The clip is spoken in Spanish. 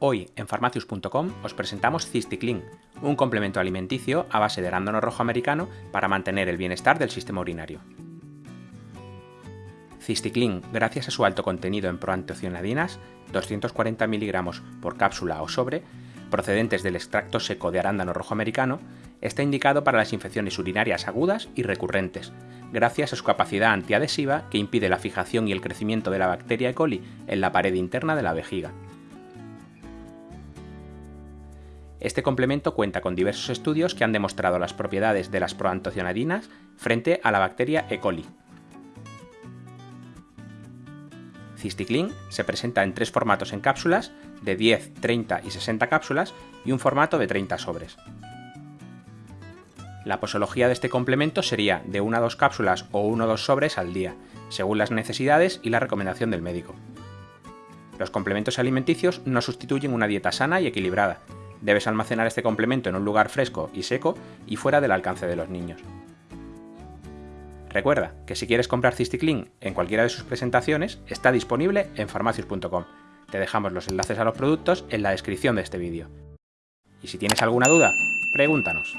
Hoy en farmacius.com os presentamos Cisticlin, un complemento alimenticio a base de arándano rojo americano para mantener el bienestar del sistema urinario. Cisticlin, gracias a su alto contenido en proantocianadinas, 240 mg por cápsula o sobre, procedentes del extracto seco de arándano rojo americano, está indicado para las infecciones urinarias agudas y recurrentes, gracias a su capacidad antiadhesiva que impide la fijación y el crecimiento de la bacteria E. coli en la pared interna de la vejiga. Este complemento cuenta con diversos estudios que han demostrado las propiedades de las proantocianadinas frente a la bacteria E. coli. Cisticlin se presenta en tres formatos en cápsulas, de 10, 30 y 60 cápsulas, y un formato de 30 sobres. La posología de este complemento sería de 1 a 2 cápsulas o 1 o 2 sobres al día, según las necesidades y la recomendación del médico. Los complementos alimenticios no sustituyen una dieta sana y equilibrada, Debes almacenar este complemento en un lugar fresco y seco y fuera del alcance de los niños. Recuerda que si quieres comprar Cisticlin en cualquiera de sus presentaciones, está disponible en farmacius.com. Te dejamos los enlaces a los productos en la descripción de este vídeo. Y si tienes alguna duda, pregúntanos.